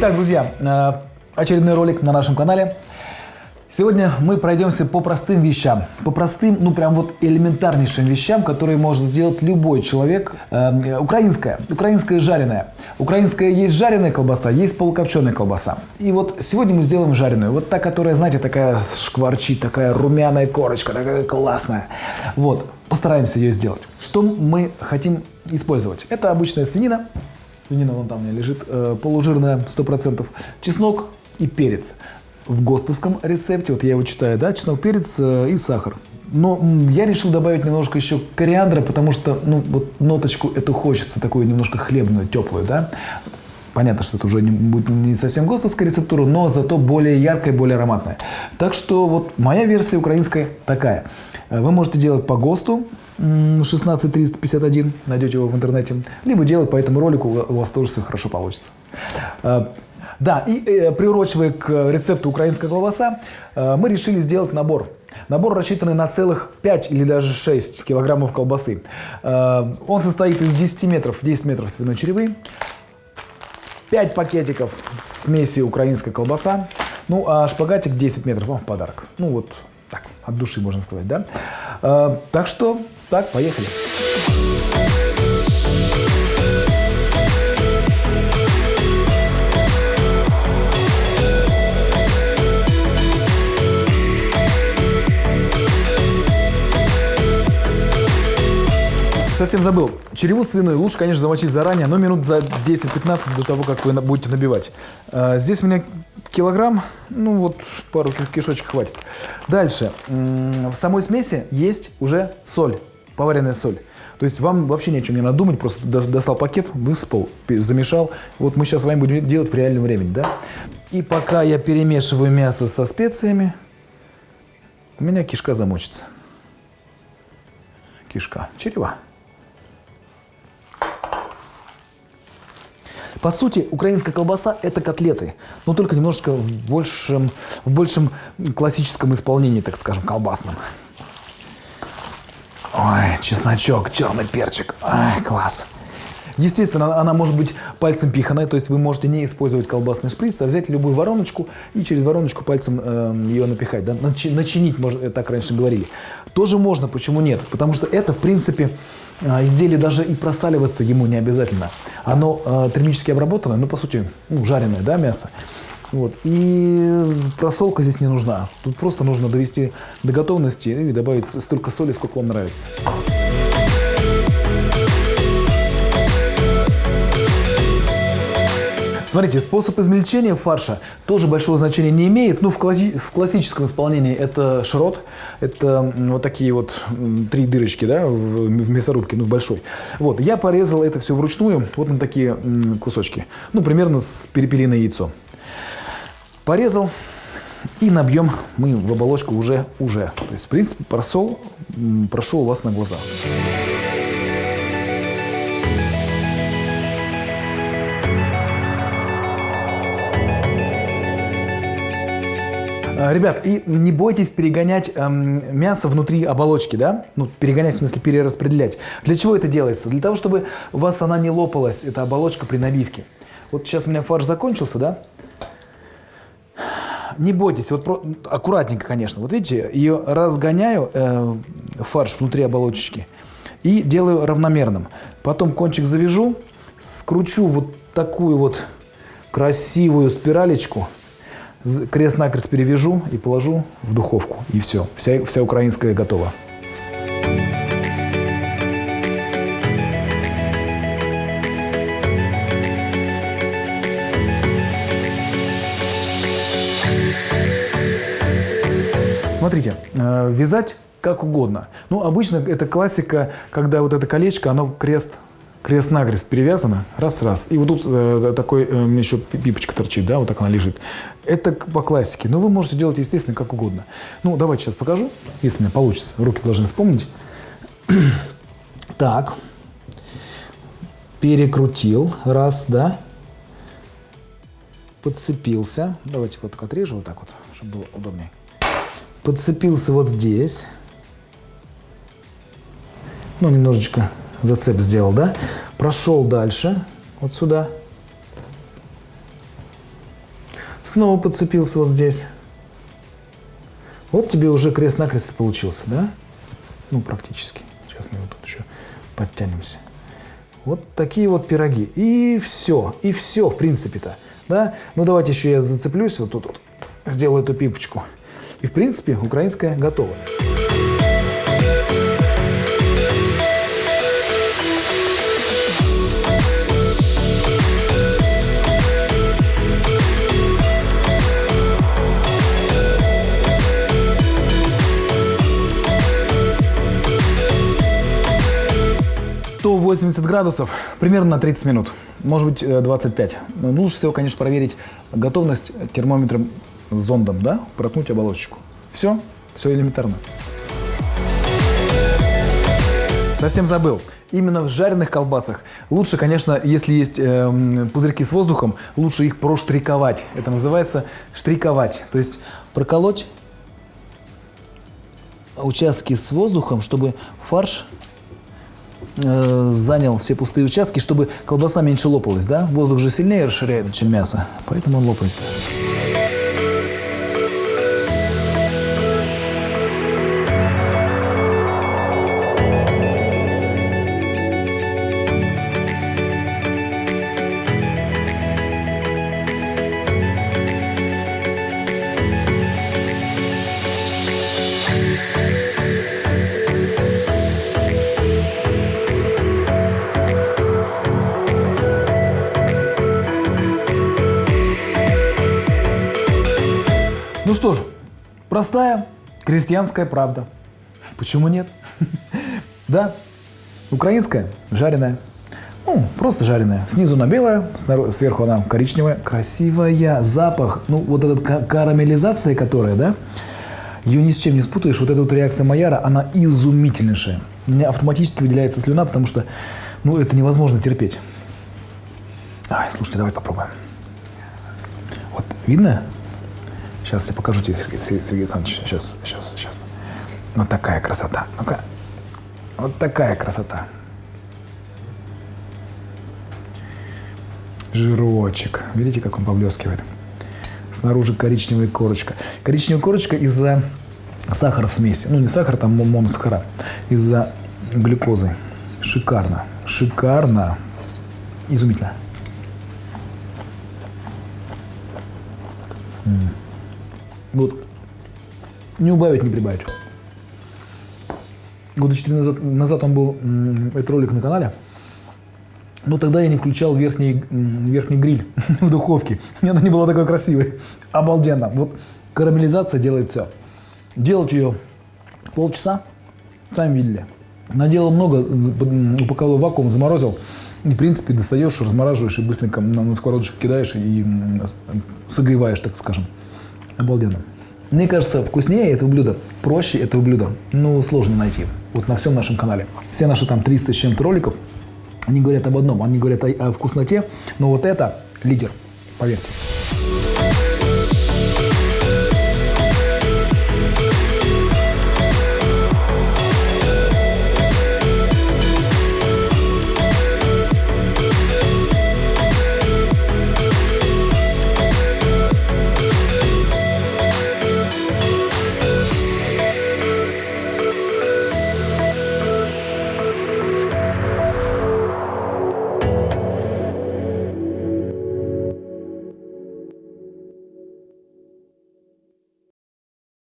Итак, друзья, э, очередной ролик на нашем канале. Сегодня мы пройдемся по простым вещам, по простым, ну прям вот элементарнейшим вещам, которые может сделать любой человек. Э, украинская, украинская жареная. Украинская есть жареная колбаса, есть полукопченая колбаса. И вот сегодня мы сделаем жареную. Вот та, которая, знаете, такая шкварчит, такая румяная корочка, такая классная. Вот, постараемся ее сделать. Что мы хотим использовать? Это обычная свинина. Свинина вон там у меня лежит, э, полужирная, 100%. Чеснок и перец в ГОСТовском рецепте, вот я его читаю, да, чеснок, перец э, и сахар. Но я решил добавить немножко еще кориандра, потому что, ну, вот ноточку эту хочется, такую немножко хлебную, теплую, да. Понятно, что это уже не, будет не совсем ГОСТовская рецептура, но зато более яркая, более ароматная. Так что вот моя версия украинская такая. Вы можете делать по ГОСТу, 16351, найдете его в интернете, либо делать по этому ролику, у вас тоже все хорошо получится. Э, да, и э, приурочивая к рецепту украинская колбаса, э, мы решили сделать набор. Набор рассчитанный на целых 5 или даже 6 килограммов колбасы. Э, он состоит из 10 метров, 10 метров свиной черевы, 5 пакетиков смеси украинская колбаса, ну а шпагатик 10 метров вам в подарок. Ну вот так, от души можно сказать, да? Э, так что, так, поехали. Совсем забыл. Череву свиную лучше, конечно, замочить заранее, но минут за 10-15 до того, как вы будете набивать. А, здесь у меня килограмм, ну вот пару кишочек хватит. Дальше. В самой смеси есть уже соль, поваренная соль. То есть вам вообще ничего не надо думать, просто достал пакет, высыпал, замешал. Вот мы сейчас с вами будем делать в реальном времени, да? И пока я перемешиваю мясо со специями, у меня кишка замочится. Кишка, черева. По сути, украинская колбаса – это котлеты, но только немножечко в большем, в большем классическом исполнении, так скажем, колбасном. Ой, чесночок, черный перчик. Ай, класс. Естественно, она может быть пальцем пиханой, то есть вы можете не использовать колбасный шприц, а взять любую вороночку и через вороночку пальцем э, ее напихать. Да? начинить, можно, так раньше говорили. Тоже можно, почему нет? Потому что это, в принципе, э, изделие даже и просаливаться ему не обязательно. Оно э, термически обработанное, ну, по сути, ну, жареное да, мясо. Вот. И просолка здесь не нужна. Тут просто нужно довести до готовности и добавить столько соли, сколько вам нравится. Смотрите, способ измельчения фарша тоже большого значения не имеет. Ну, в, класси в классическом исполнении это шрот. Это вот такие вот три дырочки, да, в, в мясорубке, ну, большой. Вот, я порезал это все вручную, вот на такие кусочки. Ну, примерно с перепелиное яйцо. Порезал, и набьем мы в оболочку уже, уже. То есть, в принципе, просол прошел у вас на глазах. Ребят, и не бойтесь перегонять эм, мясо внутри оболочки, да? Ну, перегонять, в смысле перераспределять. Для чего это делается? Для того, чтобы у вас она не лопалась, эта оболочка при набивке. Вот сейчас у меня фарш закончился, да? Не бойтесь, вот про... аккуратненько, конечно. Вот видите, ее разгоняю, э, фарш внутри оболочечки, и делаю равномерным. Потом кончик завяжу, скручу вот такую вот красивую спиралечку – крест-накрест перевяжу и положу в духовку. И все, вся, вся украинская готова. Смотрите, э, вязать как угодно. Ну, обычно это классика, когда вот это колечко, оно крест крест-накрест перевязано, раз-раз. И вот тут э, такой э, еще пипочка торчит, да, вот так она лежит. Это по классике. Но вы можете делать, естественно, как угодно. Ну, давайте сейчас покажу, если у меня получится. Руки должны вспомнить. так. Перекрутил. Раз, да. Подцепился. Давайте вот так отрежу, вот так вот, чтобы было удобнее. Подцепился вот здесь. Ну, немножечко зацеп сделал, да? Прошел дальше, вот сюда. Снова подцепился вот здесь. Вот тебе уже крест-накрест получился, да? Ну, практически. Сейчас мы вот тут еще подтянемся. Вот такие вот пироги. И все. И все, в принципе-то. Да? Ну, давайте еще я зацеплюсь вот тут вот. Сделаю эту пипочку. И, в принципе, украинская готова. 180 градусов примерно на 30 минут, может быть 25. Но лучше всего, конечно, проверить готовность термометром с зондом, да, проткнуть оболочку. Все, все элементарно. Совсем забыл. Именно в жареных колбасах лучше, конечно, если есть э, пузырьки с воздухом, лучше их проштриковать. Это называется штриковать. То есть проколоть участки с воздухом, чтобы фарш э, занял все пустые участки, чтобы колбаса меньше лопалась, да? Воздух же сильнее расширяется, чем мясо, поэтому он лопается. Ну что ж, простая крестьянская правда. Почему нет? Да, украинская, жареная. Ну, просто жареная. Снизу она белая, сверху она коричневая. Красивая, запах. Ну, вот эта карамелизация, которая, да, ее ни с чем не спутаешь. Вот эта вот реакция Майяра, она изумительнейшая. У меня автоматически выделяется слюна, потому что, ну, это невозможно терпеть. Ай, слушайте, давай попробуем. Вот, видно? Сейчас я покажу тебе, Сергей, Сергей Александрович. Сейчас, сейчас, сейчас. Вот такая красота. Ну-ка. Вот такая красота. Жирочек. Видите, как он поблескивает? Снаружи коричневая корочка. Коричневая корочка из-за сахара в смеси. Ну, не сахар, там моносахара. Из-за глюкозы. Шикарно. Шикарно. Изумительно. М вот. Не убавить, не прибавить. Года четыре назад, назад он был, этот ролик на канале. Но тогда я не включал верхний, верхний гриль в духовке. Она не была такой красивой. Обалденно. Вот карамелизация делает все. Делать ее полчаса, сами видели. Наделал много, упаковал вакуум, заморозил. И, в принципе, достаешь, размораживаешь и быстренько на, на сковородочку кидаешь и согреваешь, так скажем. Обалденно. Мне кажется, вкуснее этого блюда, проще этого блюда, ну, сложно найти. Вот на всем нашем канале. Все наши там 300 с чем-то роликов, они говорят об одном, они говорят о, о вкусноте, но вот это лидер, поверьте.